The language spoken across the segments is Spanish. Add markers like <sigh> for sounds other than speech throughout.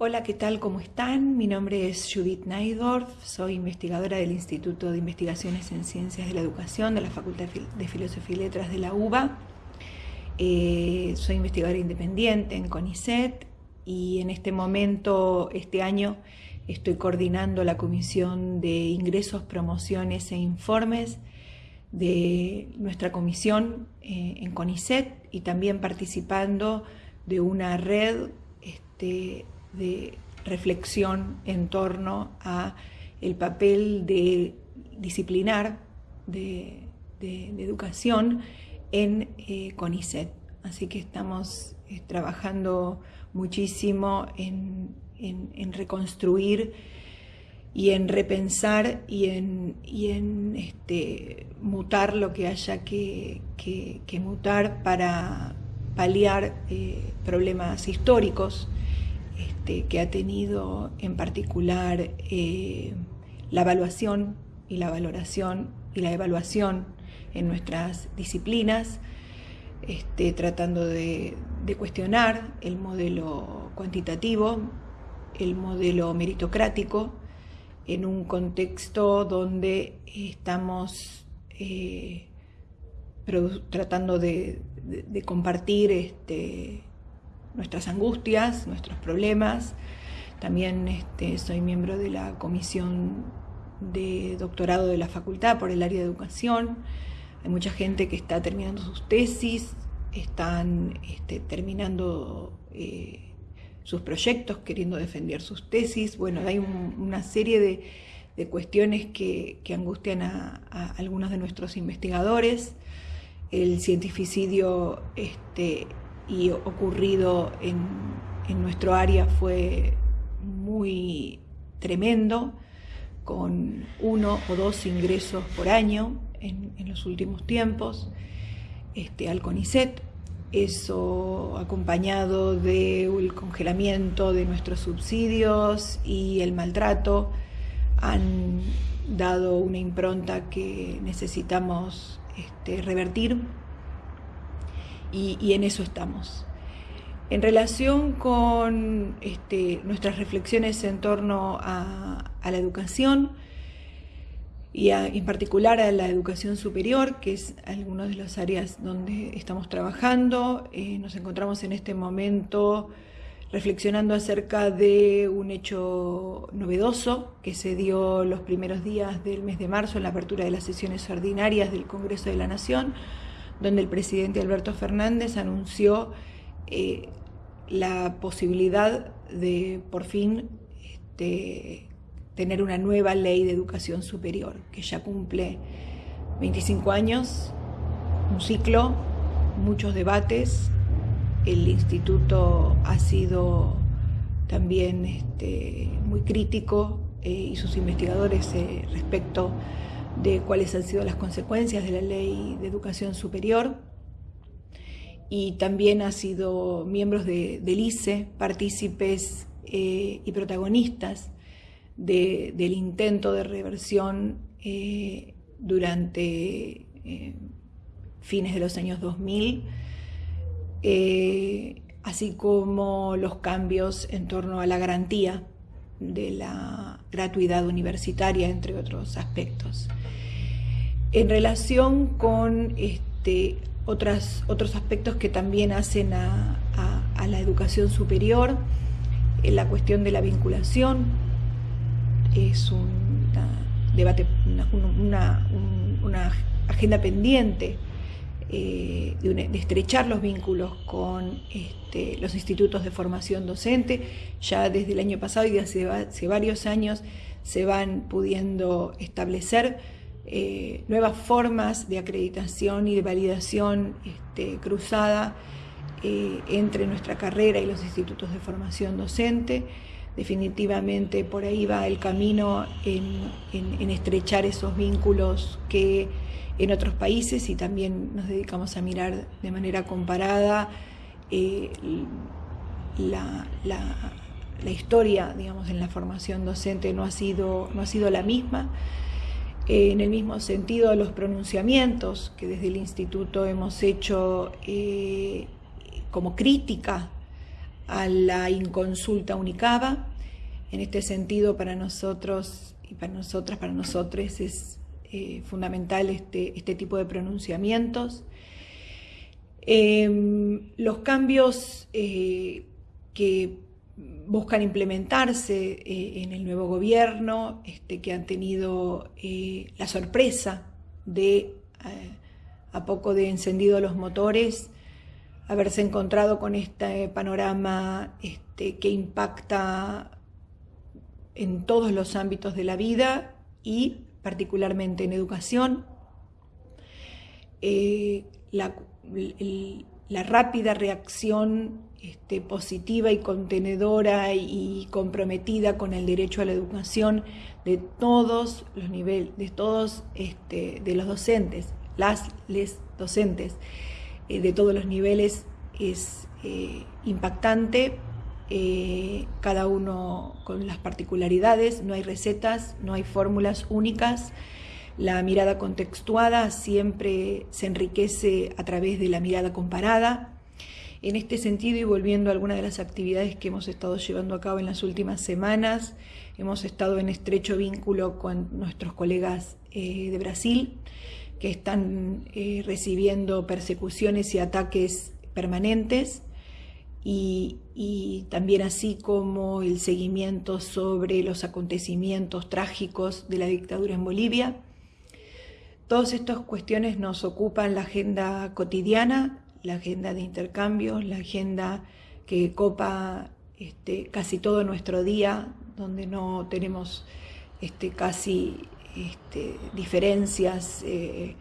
Hola, ¿qué tal? ¿Cómo están? Mi nombre es Judith Naidorf, soy investigadora del Instituto de Investigaciones en Ciencias de la Educación de la Facultad de Filosofía y Letras de la UBA. Eh, soy investigadora independiente en CONICET y en este momento, este año, estoy coordinando la Comisión de Ingresos, Promociones e Informes de nuestra comisión eh, en CONICET y también participando de una red este, de reflexión en torno a el papel de disciplinar de, educación en eh, CONICET. Así que estamos eh, trabajando muchísimo en, reconstruir y en repensar y en, en este, mutar lo que haya que, mutar para paliar eh, problemas históricos que ha tenido en particular eh, la evaluación y la valoración y la evaluación en nuestras disciplinas, este, tratando de, cuestionar el modelo cuantitativo, el modelo meritocrático, en un contexto donde estamos eh, tratando de, compartir este, nuestras angustias, nuestros problemas. También este, soy miembro de la comisión de doctorado de la facultad por el área de educación. Hay mucha gente que está terminando sus tesis, están este, terminando eh, sus proyectos, queriendo defender sus tesis. Bueno, hay una serie de, cuestiones que, angustian a, algunos de nuestros investigadores. El cientificidio este, y ocurrido en, nuestro área fue muy tremendo, con uno o dos ingresos por año en, los últimos tiempos este, al CONICET. Eso acompañado del congelamiento de nuestros subsidios y el maltrato han dado una impronta que necesitamos este, revertir y, en eso estamos. En relación con este, nuestras reflexiones en torno a, la educación y en particular a la educación superior, que es alguna de las áreas donde estamos trabajando, eh, nos encontramos en este momento reflexionando acerca de un hecho novedoso que se dio los primeros días del mes de marzo en la apertura de las sesiones ordinarias del Congreso de la Nación, donde el presidente Alberto Fernández anunció eh, la posibilidad de por fin este, tener una nueva ley de educación superior, que ya cumple 25 años, un ciclo, muchos debates, el instituto ha sido también este, muy crítico eh, y sus investigadores eh, respecto de cuáles han sido las consecuencias de la ley de educación superior. Y también ha sido miembros de, del ICE, partícipes eh, y protagonistas del intento de reversión eh, durante eh, fines de los años 2000, así como los cambios en torno a la garantía de la gratuidad universitaria, entre otros aspectos. En relación con este, otros aspectos que también hacen a, la educación superior, en la cuestión de la vinculación es un debate, una, agenda pendiente eh, de, estrechar los vínculos con este, los institutos de formación docente. Ya desde el año pasado y hace, hace varios años se van pudiendo establecer eh, nuevas formas de acreditación y de validación este, cruzada eh, entre nuestra carrera y los institutos de formación docente. Definitivamente por ahí va el camino en estrechar esos vínculos que en otros países y también nos dedicamos a mirar de manera comparada eh, la, historia, digamos, en la formación docente no ha sido, no ha sido la misma. Eh, en el mismo sentido, los pronunciamientos que desde el instituto hemos hecho eh, como crítica a la inconsulta unicaba. En este sentido, para nosotros y para nosotras, para nosotros es eh, fundamental este, este, tipo de pronunciamientos. Em, los cambios eh, que buscan implementarse eh, en el nuevo gobierno, este, que han tenido la sorpresa de, a poco de encendido los motores, haberse encontrado con este panorama este, que impacta en todos los ámbitos de la vida y particularmente en educación. Eh, la, rápida reacción este, positiva y contenedora y, comprometida con el derecho a la educación de todos los niveles, de todos este, de los docentes, las docentes. Eh, de todos los niveles es eh, impactante, eh, cada uno con las particularidades, no hay recetas, no hay fórmulas únicas, la mirada contextuada siempre se enriquece a través de la mirada comparada. En este sentido, y volviendo a algunas de las actividades que hemos estado llevando a cabo en las últimas semanas, hemos estado en estrecho vínculo con nuestros colegas de Brasil, que están eh, recibiendo persecuciones y ataques permanentes y, también así como el seguimiento sobre los acontecimientos trágicos de la dictadura en Bolivia. Todas estas cuestiones nos ocupan la agenda cotidiana, la agenda de intercambios, la agenda que copa este, casi todo nuestro día, donde no tenemos este, casi este, diferencias eh,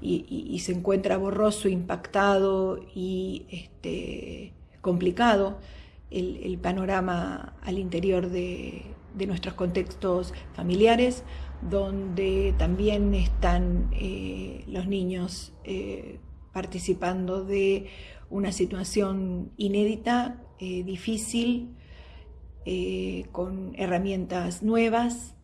y, se encuentra borroso, impactado y este, complicado el, panorama al interior de, nuestros contextos familiares, donde también están eh, los niños eh, participando de una situación inédita, difícil, con herramientas nuevas,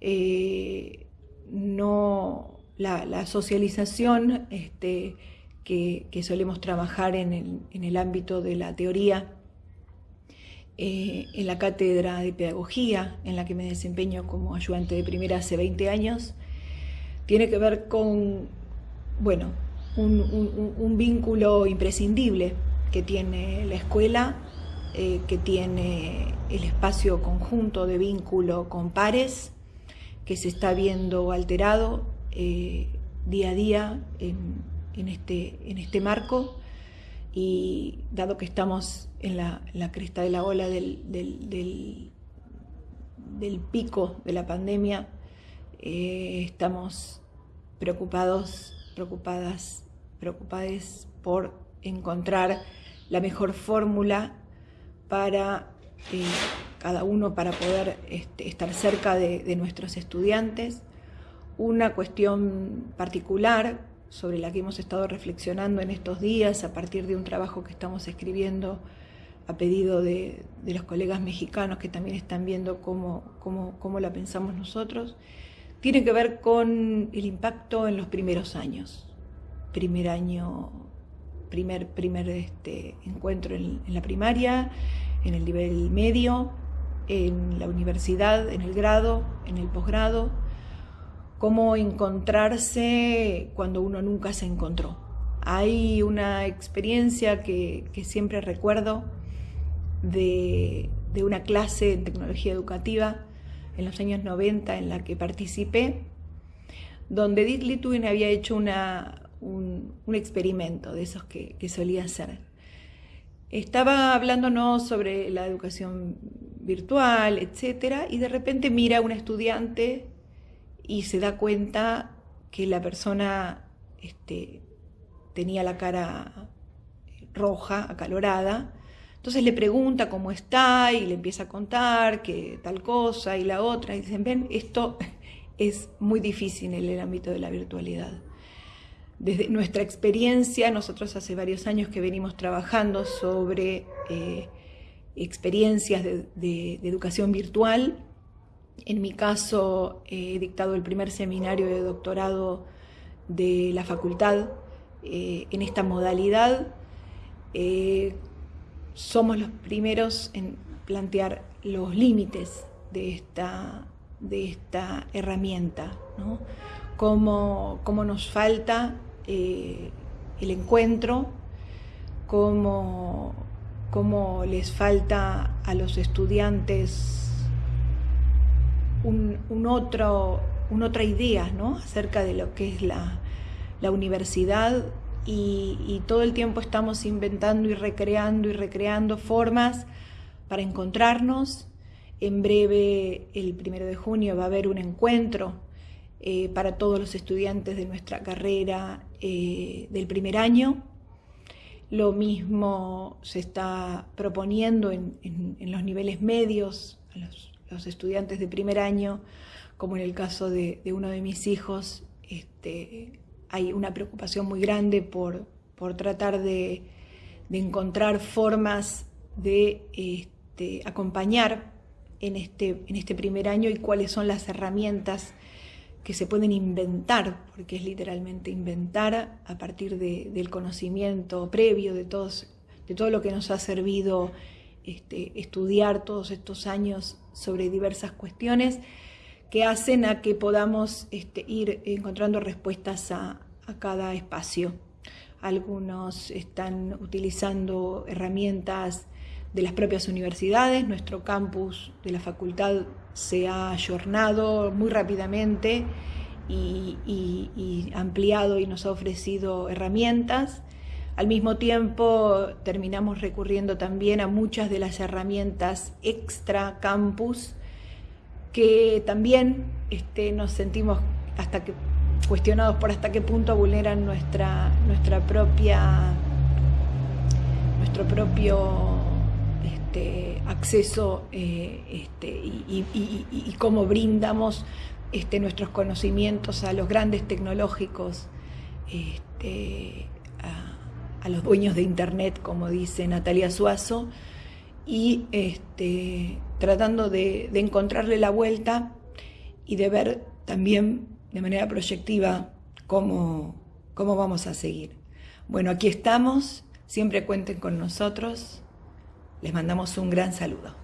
eh, no, la, socialización este, que, solemos trabajar en el, ámbito de la teoría, eh, en la cátedra de pedagogía, en la que me desempeño como ayudante de primera hace 20 años, tiene que ver con, bueno, un, vínculo imprescindible que tiene la escuela, eh, que tiene el espacio conjunto de vínculo con pares, que se está viendo alterado eh, día a día en, este, en este marco. Y dado que estamos en la, cresta de la ola del, del, pico de la pandemia, eh, estamos preocupados, preocupadas, preocupadas por encontrar la mejor fórmula para eh, cada uno para poder este, estar cerca de, nuestros estudiantes. Una cuestión particular sobre la que hemos estado reflexionando en estos días a partir de un trabajo que estamos escribiendo a pedido de, los colegas mexicanos que también están viendo cómo, cómo, la pensamos nosotros, tiene que ver con el impacto en los primeros años. Primer año, primer, primer este, encuentro en la primaria, en el nivel medio, en la universidad, en el grado, en el posgrado, cómo encontrarse cuando uno nunca se encontró. Hay una experiencia que, siempre recuerdo de, una clase en tecnología educativa en los años 90 en la que participé, donde Edith Litwin había hecho una, un, experimento de esos que, que solía hacer. Estaba hablándonos sobre la educación virtual, etcétera, y de repente mira a un estudiante y se da cuenta que la persona este, tenía la cara roja, acalorada. Entonces le pregunta cómo está y le empieza a contar que tal cosa y la otra. Y dicen, ven, esto <laughs> es muy difícil en el ámbito de la virtualidad. Desde nuestra experiencia, nosotros hace varios años que venimos trabajando sobre eh, experiencias de, educación virtual. En mi caso, he dictado el primer seminario de doctorado de la facultad eh, en esta modalidad. Eh, somos los primeros en plantear los límites de esta, de esta herramienta, ¿no? cómo, nos falta eh, el encuentro, cómo, cómo, les falta a los estudiantes un, otro, una otra idea ¿no? acerca de lo que es la, la universidad y, todo el tiempo estamos inventando y recreando y recreando formas para encontrarnos. En breve, el primero de junio, va a haber un encuentro eh, para todos los estudiantes de nuestra carrera eh, del primer año. Lo mismo se está proponiendo en, los niveles medios, a los, estudiantes de primer año, como en el caso de, uno de mis hijos, este, hay una preocupación muy grande por, tratar de, encontrar formas de este, acompañar en este, en este primer año y cuáles son las herramientas que se pueden inventar, porque es literalmente inventar a partir del conocimiento previo de, todos, de todo lo que nos ha servido este, estudiar todos estos años sobre diversas cuestiones que hacen a que podamos este, ir encontrando respuestas a, cada espacio. Algunos están utilizando herramientas de las propias universidades, nuestro campus de la facultad se ha ayornado muy rápidamente y, ampliado y nos ha ofrecido herramientas. Al mismo tiempo terminamos recurriendo también a muchas de las herramientas extra campus que también este, nos sentimos hasta que cuestionados por hasta qué punto vulneran nuestra, nuestra propia nuestro propio este, acceso este, y, cómo brindamos nuestros conocimientos a los grandes tecnológicos, a, los dueños de Internet, como dice Natalia Suazo, y tratando de, encontrarle la vuelta y de ver también de manera proyectiva cómo, cómo vamos a seguir. Bueno, aquí estamos, siempre cuenten con nosotros, les mandamos un gran saludo.